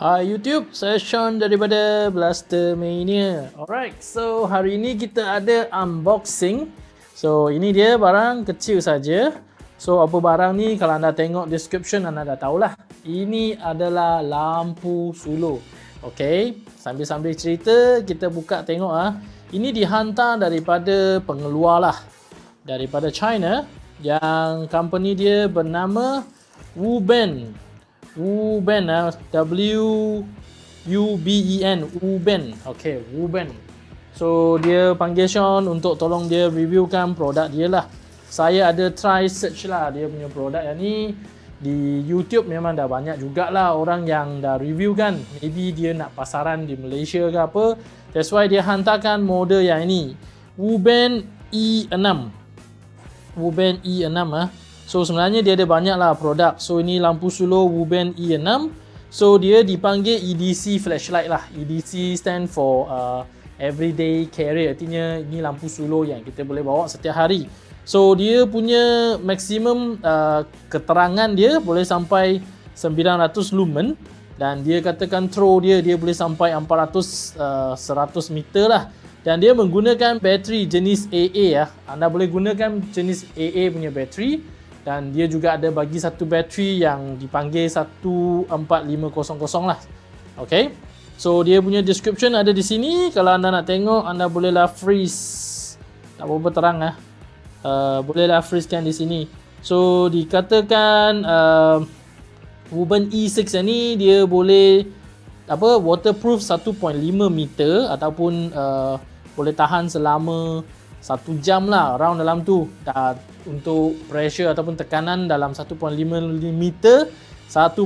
Hai YouTube, saya Sean daripada Blaster Mania. Alright, so hari ini kita ada unboxing. So ini dia barang kecil saja. So apa barang ni kalau anda tengok description anda dah tahulah. Ini adalah lampu suluh. Okay, sambil-sambil cerita kita buka tengok ah. Ini dihantar daripada pengeluar lah. Daripada China yang company dia bernama Wuben Wuben ah W U B E N Wuben okey Wuben so dia panggil Sean untuk tolong dia reviewkan produk dia lah. Saya ada try search lah dia punya produk yang ni. Di YouTube memang dah banyak jugalah orang yang dah review kan. Maybe dia nak pasaran di Malaysia ke apa. That's why dia hantarkan model yang ini. Wuben E6 Wuben E6 ah So sebenarnya dia ada banyak lah produk. So ini lampu suluh Wuben E6. So dia dipanggil EDC flashlight lah. EDC stand for uh, everyday carry. Artinya ini lampu suluh yang kita boleh bawa setiap hari. So dia punya maksimum uh, keterangan dia boleh sampai 900 lumen. Dan dia katakan throw dia dia boleh sampai 400 uh, 100 meter lah. Dan dia menggunakan bateri jenis AA ya. Anda boleh gunakan jenis AA punya bateri dan dia juga ada bagi satu bateri yang dipanggil 14500 lah. Ok so dia punya description ada di sini. Kalau anda nak tengok anda bolehlah freeze. Tak apa-apa terang lah. Uh, bolehlah freeze kan di sini. So dikatakan uh, Woven E6 ni dia boleh apa waterproof 1.5 meter ataupun uh, boleh tahan selama satu jam lah round dalam tu. Dah untuk pressure ataupun tekanan dalam 1.5 meter 1.5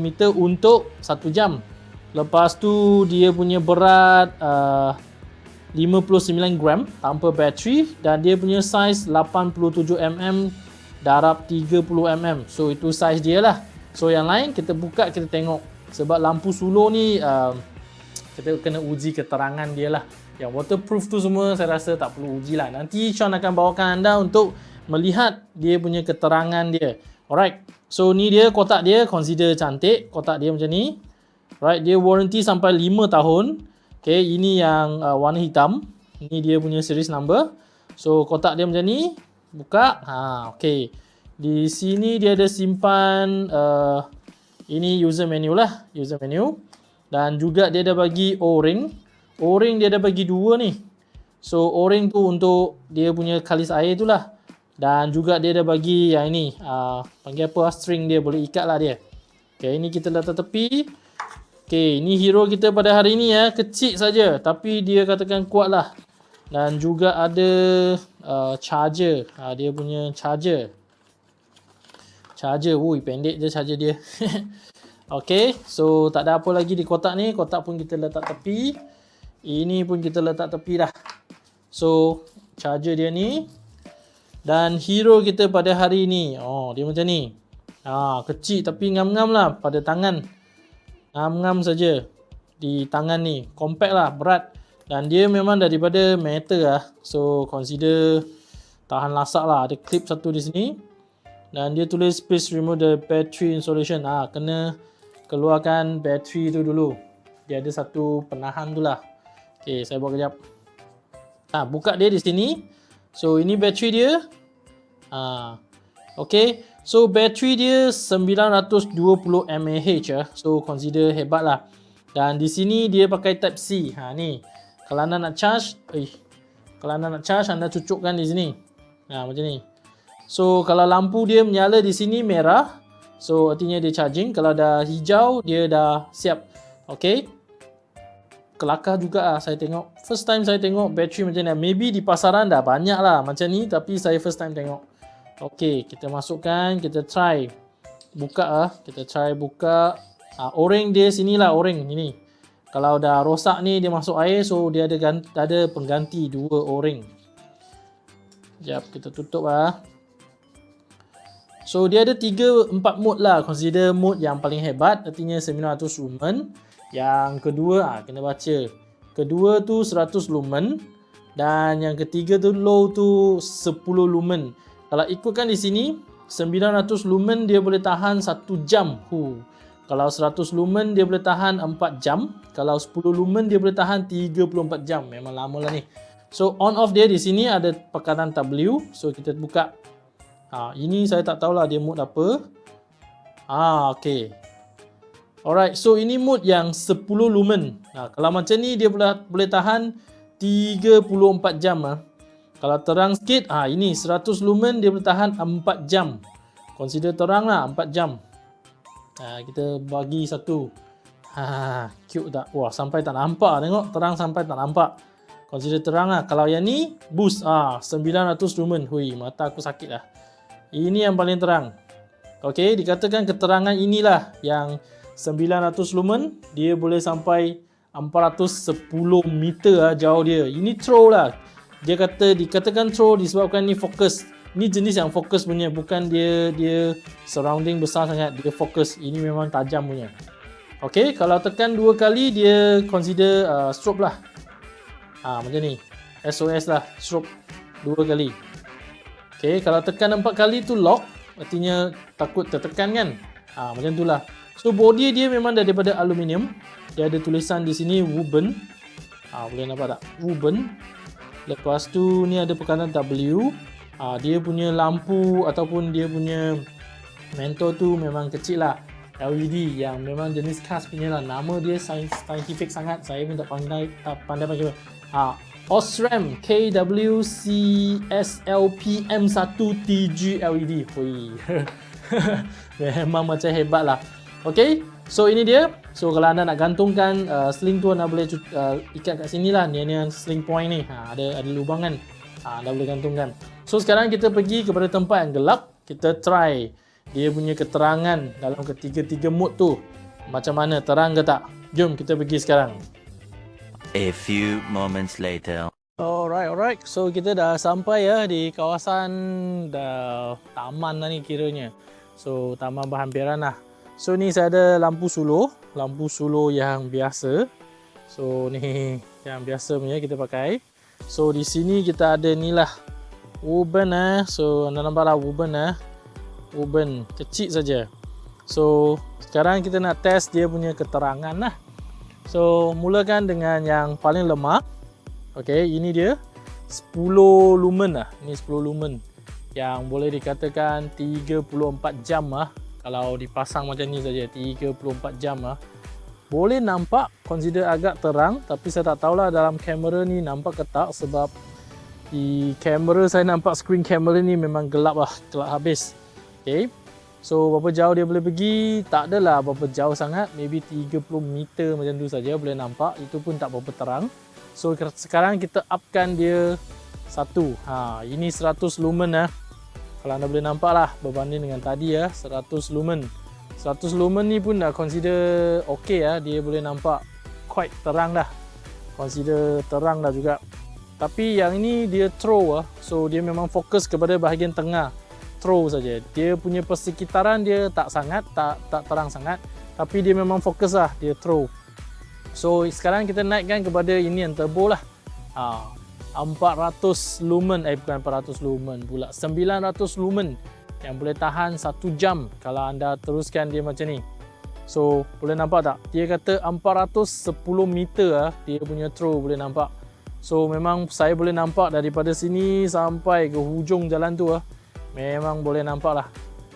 meter untuk satu jam. Lepas tu dia punya berat uh, 59 gram tanpa bateri dan dia punya size 87mm darab 30mm so itu size dia lah. So yang lain kita buka kita tengok. Sebab lampu suluh ni uh, kita kena uji keterangan dia lah yang waterproof tu semua saya rasa tak perlu uji lah. Nanti Sean akan bawakan anda untuk melihat dia punya keterangan dia. Alright. So ni dia kotak dia consider cantik. Kotak dia macam ni. Right. Dia warranty sampai 5 tahun. Okay. Ini yang uh, warna hitam. Ini dia punya series number. So kotak dia macam ni. Buka. Ha, okay. Di sini dia ada simpan uh, ini user menu lah. User menu. Dan juga dia ada bagi O-ring. O-ring dia ada bagi dua ni. So O-ring tu untuk dia punya kalis air tu lah. Dan juga dia ada bagi yang ini. Uh, panggil apa string dia boleh ikat lah dia. Okay ini kita letak tepi. Okay ini hero kita pada hari ni ya. Kecil saja Tapi dia katakan kuat lah. Dan juga ada uh, charger. Uh, dia punya charger. Charger. Wui pendek je charger dia. okay so tak ada apa lagi di kotak ni. Kotak pun kita letak tepi. Ini pun kita letak tepi dah. So, charger dia ni. Dan hero kita pada hari ni. Oh, dia macam ni. Ha, kecil tapi ngam-ngam lah pada tangan. Ngam-ngam saja di tangan ni. Compact lah, berat. Dan dia memang daripada metal lah. So, consider tahan lasak lah. Ada clip satu di sini. Dan dia tulis please remove the battery insulation. Ah, kena keluarkan bateri tu dulu. Dia ada satu penahan tu lah. Okey, saya buat kejap. Ha, buka dia di sini. So, ini bateri dia. Ha. Okey. So, bateri dia 920 mAh ya. So, consider hebat lah. Dan di sini dia pakai type C. Ha, ni. Kalau anda nak charge, eh, kalau anda nak charge, anda cucukkan di sini. Ha, macam ni. So, kalau lampu dia menyala di sini merah, so artinya dia charging. Kalau dah hijau, dia dah siap. Okey kelakar juga lah saya tengok. First time saya tengok bateri macam ni. Maybe di pasaran dah banyak lah macam ni. Tapi saya first time tengok. Okay, kita masukkan. Kita try. Buka lah. Kita try buka. Ha, o-ring dia sini lah o-ring. Ini. Kalau dah rosak ni dia masuk air. So dia ada ganti, ada pengganti dua o-ring. Sekejap kita tutup lah. So dia ada 3 4 mode lah. Consider mode yang paling hebat artinya 900 lumen. Yang kedua ah kena baca. Kedua tu 100 lumen dan yang ketiga tu low tu 10 lumen. Kalau ikutkan di sini 900 lumen dia boleh tahan 1 jam. Hu. Kalau 100 lumen dia boleh tahan 4 jam. Kalau 10 lumen dia boleh tahan 34 jam. Memang lama lah ni. So on off dia di sini ada pekanan W. So kita buka. Ha, ini saya tak tahulah dia mode apa. Ah, okay. Alright, so ini mode yang 10 lumen. Ha, kalau macam ni dia boleh boleh tahan 34 jam ah. Kalau terang sikit, ah ini 100 lumen dia boleh tahan 4 jam. Consider terang lah 4 jam. Ha, kita bagi satu. Ha, cute tak? Wah, sampai tak nampak tengok. Terang sampai tak nampak. Consider terang lah. Kalau yang ni, boost. Ah, 900 lumen. Hui, mata aku sakit lah. Ini yang paling terang. Okey, dikatakan keterangan inilah yang 900 lumen dia boleh sampai 410 meter lah jauh dia. Ini throw lah. Dia kata dikatakan throw disebabkan ni fokus. Ni jenis yang fokus punya bukan dia dia surrounding besar sangat. Dia fokus. Ini memang tajam punya. Ok kalau tekan dua kali dia consider uh, strobe lah. Ha, macam ni. SOS lah strobe dua kali. Ok kalau tekan empat kali tu lock artinya takut tertekan kan? Ha, macam tu lah So body dia memang daripada aluminium. Dia ada tulisan di sini Woven. Ah boleh nampak tak? Woven. Lepas tu ni ada pekanan W. Ah dia punya lampu ataupun dia punya mentor tu memang kecil lah. LED yang memang jenis khas punya lah. Nama dia scientific sangat. Saya pun tak pandai tak pandai macam Ah Osram KWCSLPM1TG LED. Hui. memang macam hebat lah. Okay, so ini dia. So kalau anda nak gantungkan uh, sling tu anda boleh uh, ikat kat sini lah. Ni ni sling point ni. Ha, ada ada lubang kan. Ha, anda boleh gantungkan. So sekarang kita pergi kepada tempat yang gelap. Kita try dia punya keterangan dalam ketiga-tiga mode tu. Macam mana terang ke tak? Jom kita pergi sekarang. A few moments later. Alright, alright. So kita dah sampai ya di kawasan dah taman lah ni kiranya. So taman berhampiran lah. So ni saya ada lampu suluh, lampu suluh yang biasa. So ni yang biasa punya kita pakai. So di sini kita ada ni lah Woven eh. So anda nampak lah Woven eh. Woven kecil saja. So sekarang kita nak test dia punya keterangan lah. So mulakan dengan yang paling lemah. Okay ini dia 10 lumen lah. Ini 10 lumen yang boleh dikatakan 34 jam lah kalau dipasang macam ni saja 34 jam lah. Boleh nampak consider agak terang tapi saya tak tahulah dalam kamera ni nampak ke tak sebab di kamera saya nampak screen kamera ni memang gelap lah gelap habis. Ok so berapa jauh dia boleh pergi? Tak adalah berapa jauh sangat maybe 30 meter macam tu saja boleh nampak. Itu pun tak berapa terang. So sekarang kita upkan dia satu. Ha ini 100 lumen lah kalau anda boleh nampak lah berbanding dengan tadi ya 100 lumen. 100 lumen ni pun dah consider ok ya dia boleh nampak quite terang dah. Consider terang dah juga. Tapi yang ini dia throw lah so dia memang fokus kepada bahagian tengah. Throw saja. Dia punya persekitaran dia tak sangat tak tak terang sangat tapi dia memang fokus lah dia throw. So sekarang kita naikkan kepada ini yang turbo lah. Ha, 400 lumen eh bukan 400 lumen pula. 900 lumen yang boleh tahan 1 jam kalau anda teruskan dia macam ni. So boleh nampak tak? Dia kata 410 meter ah dia punya throw boleh nampak. So memang saya boleh nampak daripada sini sampai ke hujung jalan tu ah memang boleh nampak lah.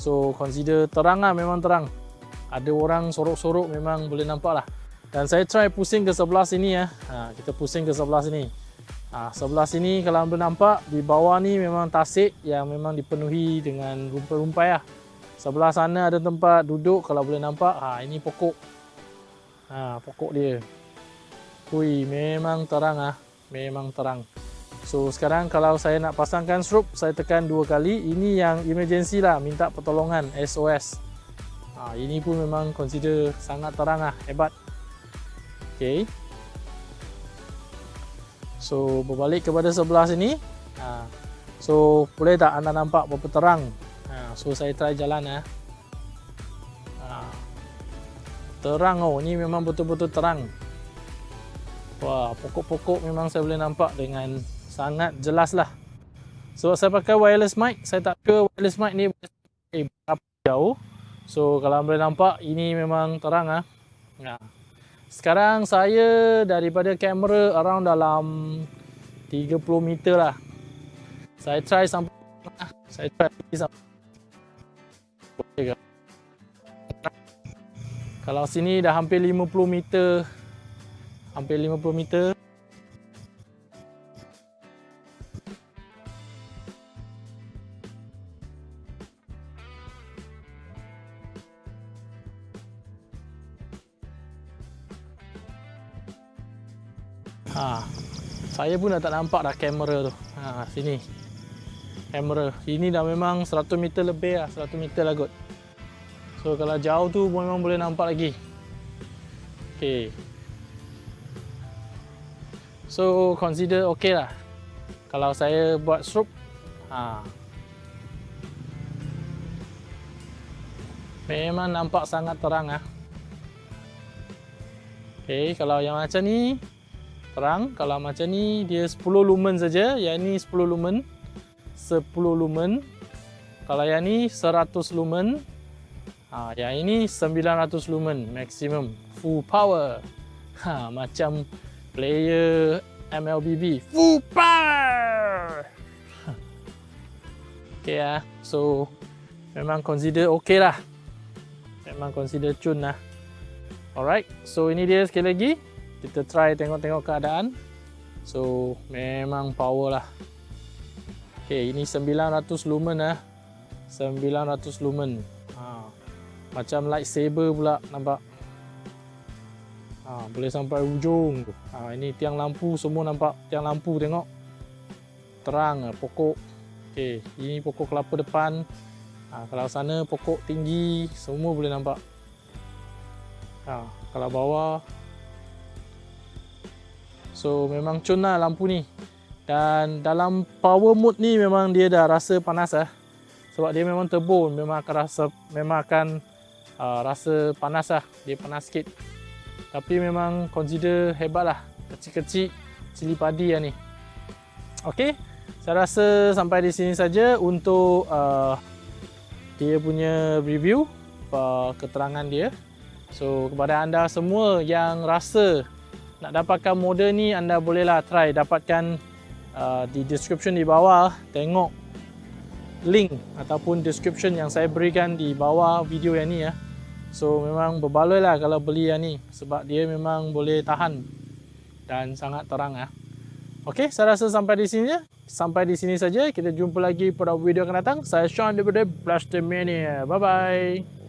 So consider terang lah memang terang. Ada orang sorok-sorok memang boleh nampak lah. Dan saya try pusing ke sebelah sini ya ha, kita pusing ke sebelah sini Ha, sebelah sini kalau anda nampak di bawah ni memang tasik yang memang dipenuhi dengan rumpai-rumpai lah. Sebelah sana ada tempat duduk kalau boleh nampak. Ha, ini pokok. Ha, pokok dia. Hui, memang terang ah. Memang terang. So sekarang kalau saya nak pasangkan strobe, saya tekan dua kali. Ini yang emergency lah, minta pertolongan SOS. Ha, ini pun memang consider sangat terang ah, hebat. Okay. So berbalik kepada sebelah sini. Ha. So boleh tak anda nampak berapa terang? Ha. So saya try jalan ya. Ha. Terang oh, ni memang betul-betul terang. Wah, pokok-pokok memang saya boleh nampak dengan sangat jelas lah. Sebab so, saya pakai wireless mic, saya tak sure wireless mic ni berapa jauh. So kalau boleh nampak ini memang terang ah. Ha. Sekarang saya daripada kamera around dalam 30 meter lah. Saya try sampai saya try sampai Kalau sini dah hampir 50 meter hampir 50 meter saya pun dah tak nampak dah kamera tu. Ha, sini. Kamera. Ini dah memang 100 meter lebih lah. 100 meter lah kot. So kalau jauh tu memang boleh nampak lagi. Okay. So consider okay lah. Kalau saya buat stroke. Ha. Memang nampak sangat terang ah. Okay, kalau yang macam ni terang. Kalau macam ni dia 10 lumen saja. Yang ni 10 lumen. 10 lumen. Kalau yang ni 100 lumen. Ha, yang ini 900 lumen maximum. Full power. Ha, macam player MLBB full power! Ok lah so memang consider ok lah. Memang consider cun lah. Alright. So ini dia sekali lagi kita try tengok-tengok keadaan. So memang power lah. Ok ini 900 lumen lah 900 lumen. Ha. macam lightsaber pula nampak? Ha, boleh sampai ujung ha, ini tiang lampu semua nampak tiang lampu tengok. Terang lah, pokok. Ok ini pokok kelapa depan. Ha, kalau sana pokok tinggi semua boleh nampak. Ha, kalau bawah So memang cun lah lampu ni. Dan dalam power mode ni memang dia dah rasa panas lah. Sebab dia memang turbo memang akan rasa Memang akan uh, rasa panas lah. Dia panas sikit. Tapi memang consider hebat lah. Kecil-kecil cili padi lah ni. Okay Saya rasa sampai di sini saja untuk uh, Dia punya review uh, Keterangan dia. So kepada anda semua yang rasa nak dapatkan model ni anda bolehlah try dapatkan uh, di description di bawah tengok link ataupun description yang saya berikan di bawah video yang ni ya. So memang berbaloi lah kalau beli yang ni sebab dia memang boleh tahan dan sangat terang ya. Okey, saya rasa sampai di sini ya. Sampai di sini saja. Kita jumpa lagi pada video akan datang. Saya Sean daripada Blaster Mania. Bye bye.